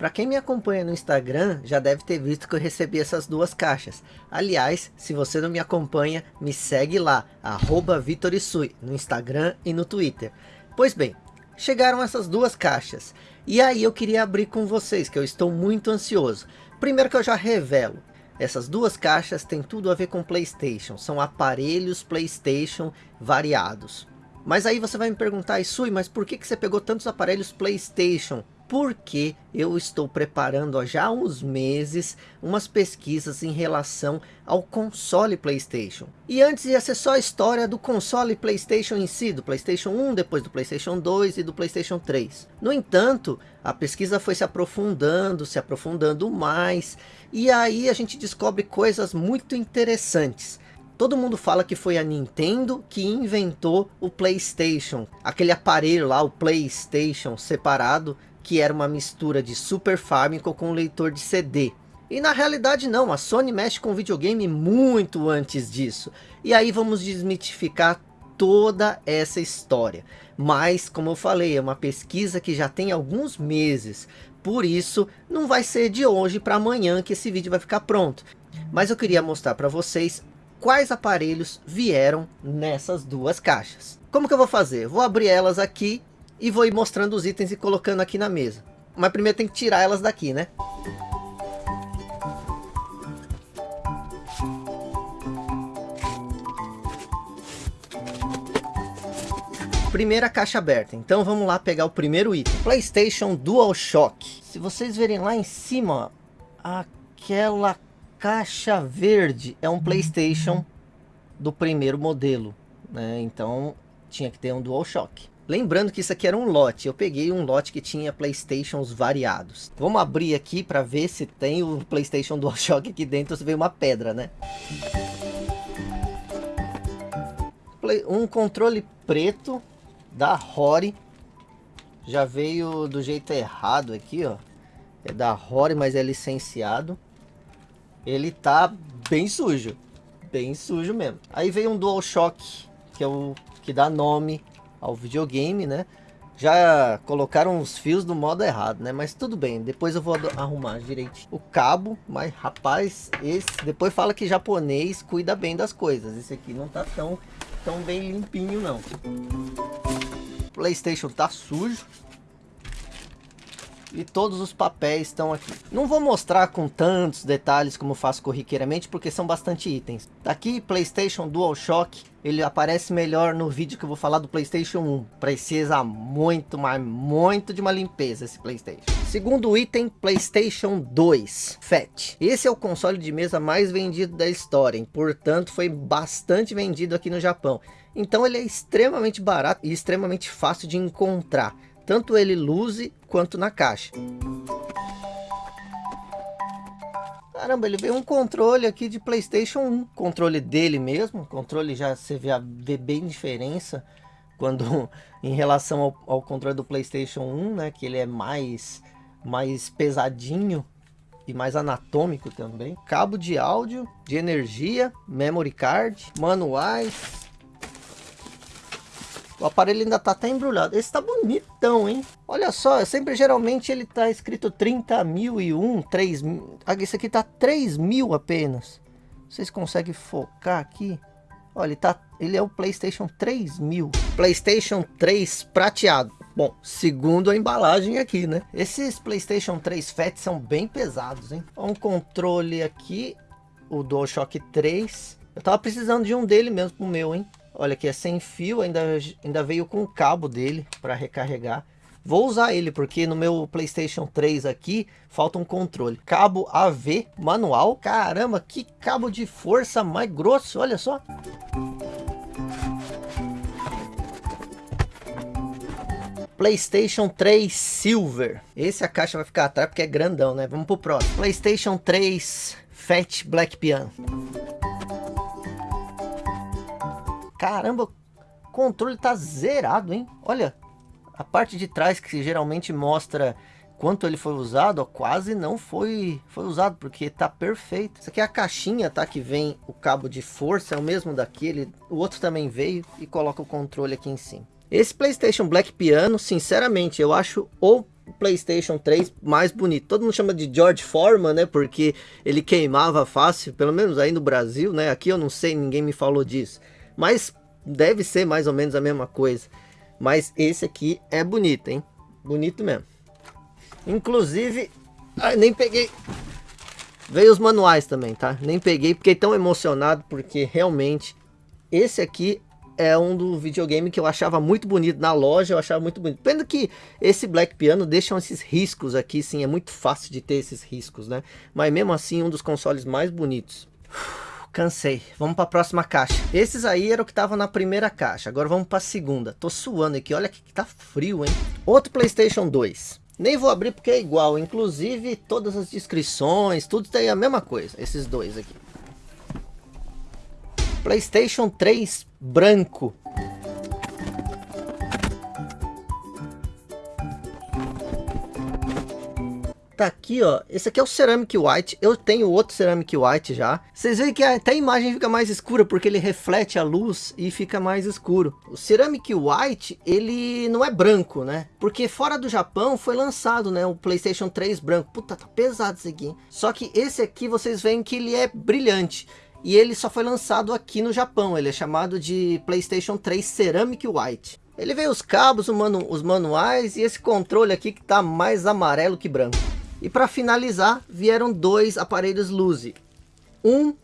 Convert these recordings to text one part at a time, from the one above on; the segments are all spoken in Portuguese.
Para quem me acompanha no Instagram, já deve ter visto que eu recebi essas duas caixas. Aliás, se você não me acompanha, me segue lá, arroba Vitorisui, no Instagram e no Twitter. Pois bem, chegaram essas duas caixas. E aí eu queria abrir com vocês, que eu estou muito ansioso. Primeiro que eu já revelo, essas duas caixas têm tudo a ver com Playstation, são aparelhos Playstation variados. Mas aí você vai me perguntar, Isui, mas por que, que você pegou tantos aparelhos Playstation? Porque eu estou preparando há já uns meses umas pesquisas em relação ao console Playstation. E antes ia ser só a história do console Playstation em si, do Playstation 1, depois do Playstation 2 e do Playstation 3. No entanto, a pesquisa foi se aprofundando, se aprofundando mais, e aí a gente descobre coisas muito interessantes. Todo mundo fala que foi a Nintendo que inventou o Playstation, aquele aparelho lá, o Playstation separado, que era uma mistura de Super Famicom com leitor de CD. E na realidade não, a Sony mexe com videogame muito antes disso. E aí vamos desmitificar toda essa história. Mas, como eu falei, é uma pesquisa que já tem alguns meses. Por isso, não vai ser de hoje para amanhã que esse vídeo vai ficar pronto. Mas eu queria mostrar para vocês quais aparelhos vieram nessas duas caixas. Como que eu vou fazer? Vou abrir elas aqui e vou ir mostrando os itens e colocando aqui na mesa. Mas primeiro tem que tirar elas daqui, né? Primeira caixa aberta, então vamos lá pegar o primeiro item. Playstation DualShock. Se vocês verem lá em cima, aquela caixa verde é um Playstation do primeiro modelo. Né? Então tinha que ter um DualShock. Lembrando que isso aqui era um lote. Eu peguei um lote que tinha Playstations variados. Vamos abrir aqui para ver se tem o Playstation DualShock aqui dentro. Se veio uma pedra, né? Um controle preto da Rory. Já veio do jeito errado aqui, ó. É da Rory, mas é licenciado. Ele tá bem sujo. Bem sujo mesmo. Aí veio um DualShock, que é o que dá nome ao videogame, né? Já colocaram os fios do modo errado, né? Mas tudo bem, depois eu vou arrumar direito o cabo. Mas rapaz, esse depois fala que japonês cuida bem das coisas. Esse aqui não tá tão, tão bem limpinho não. Playstation tá sujo e todos os papéis estão aqui. Não vou mostrar com tantos detalhes como faço corriqueiramente, porque são bastante itens. Aqui, PlayStation DualShock, ele aparece melhor no vídeo que eu vou falar do PlayStation 1. Precisa muito, mas muito de uma limpeza esse PlayStation. Segundo item, PlayStation 2 Fat. Esse é o console de mesa mais vendido da história, portanto foi bastante vendido aqui no Japão. Então ele é extremamente barato e extremamente fácil de encontrar tanto ele luze quanto na caixa. Caramba, ele veio um controle aqui de Playstation 1, controle dele mesmo, controle já você vê, vê bem diferença quando em relação ao, ao, controle do Playstation 1, né, que ele é mais, mais pesadinho e mais anatômico também. Cabo de áudio, de energia, memory card, manuais, o aparelho ainda tá até embrulhado. Esse tá bonitão, hein? Olha só, sempre geralmente ele tá escrito 30.001, 3 mil. Ah, esse aqui tá 3 mil apenas. Vocês conseguem focar aqui? Olha, ele, tá, ele é o Playstation 3000. Playstation 3 prateado. Bom, segundo a embalagem aqui, né? Esses Playstation 3 Fat são bem pesados, hein? Um controle aqui, o DualShock 3. Eu tava precisando de um dele mesmo pro meu, hein? Olha aqui, é sem fio, ainda, ainda veio com o cabo dele para recarregar. Vou usar ele porque no meu Playstation 3 aqui falta um controle. Cabo AV manual. Caramba, que cabo de força mais grosso, olha só. Playstation 3 Silver. Esse a caixa vai ficar atrás porque é grandão, né? Vamos pro próximo. Playstation 3 Fat Black Piano. Caramba, o controle tá zerado, hein? Olha, a parte de trás que geralmente mostra quanto ele foi usado, ó, quase não foi, foi usado, porque tá perfeito. Isso aqui é a caixinha, tá? Que vem o cabo de força, é o mesmo daquele. O outro também veio e coloca o controle aqui em cima. Esse Playstation Black Piano, sinceramente, eu acho o Playstation 3 mais bonito. Todo mundo chama de George Foreman, né? Porque ele queimava fácil, pelo menos aí no Brasil, né? Aqui eu não sei, ninguém me falou disso. Mas deve ser mais ou menos a mesma coisa. Mas esse aqui é bonito, hein? Bonito mesmo. Inclusive, ai, nem peguei. Veio os manuais também, tá? Nem peguei, fiquei tão emocionado porque realmente esse aqui é um do videogame que eu achava muito bonito na loja, eu achava muito bonito. Pena que esse Black Piano deixam esses riscos aqui, sim, é muito fácil de ter esses riscos, né? Mas mesmo assim, um dos consoles mais bonitos. Cansei. Vamos para a próxima caixa. Esses aí eram o que estavam na primeira caixa. Agora vamos para a segunda. Tô suando aqui. Olha que tá frio, hein? Outro PlayStation 2. Nem vou abrir porque é igual. Inclusive, todas as descrições, tudo tem a mesma coisa. Esses dois aqui. PlayStation 3 branco. Tá aqui, ó. Esse aqui é o Ceramic White. Eu tenho outro Ceramic White já. Vocês veem que até a imagem fica mais escura porque ele reflete a luz e fica mais escuro. O Ceramic White, ele não é branco, né? Porque fora do Japão foi lançado, né? O PlayStation 3 branco. Puta, tá pesado esse aqui. Só que esse aqui vocês veem que ele é brilhante e ele só foi lançado aqui no Japão. Ele é chamado de PlayStation 3 Ceramic White. Ele veio os cabos, manu os manuais e esse controle aqui que tá mais amarelo que branco. E para finalizar, vieram dois aparelhos Luzi. Um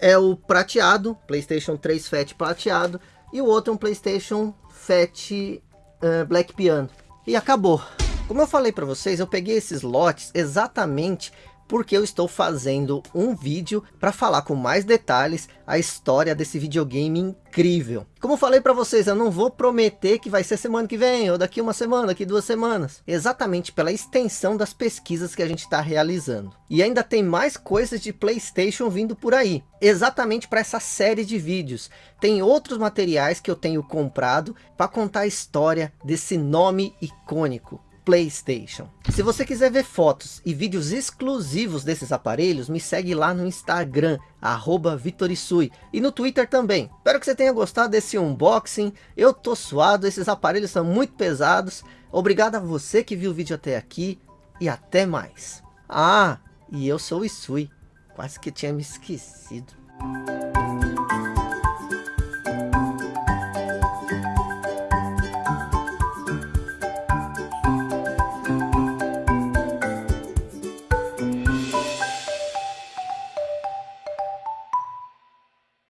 é o prateado, PlayStation 3 Fat prateado, e o outro é um PlayStation Fat uh, Black Piano. E acabou. Como eu falei para vocês, eu peguei esses lotes exatamente porque eu estou fazendo um vídeo para falar com mais detalhes a história desse videogame incrível. Como falei para vocês, eu não vou prometer que vai ser semana que vem, ou daqui uma semana, daqui duas semanas. Exatamente pela extensão das pesquisas que a gente está realizando. E ainda tem mais coisas de Playstation vindo por aí. Exatamente para essa série de vídeos. Tem outros materiais que eu tenho comprado para contar a história desse nome icônico. Playstation. Se você quiser ver fotos e vídeos exclusivos desses aparelhos, me segue lá no Instagram, arroba Vitorisui, e no Twitter também. Espero que você tenha gostado desse unboxing, eu tô suado, esses aparelhos são muito pesados. Obrigado a você que viu o vídeo até aqui, e até mais. Ah, e eu sou o Isui, quase que tinha me esquecido.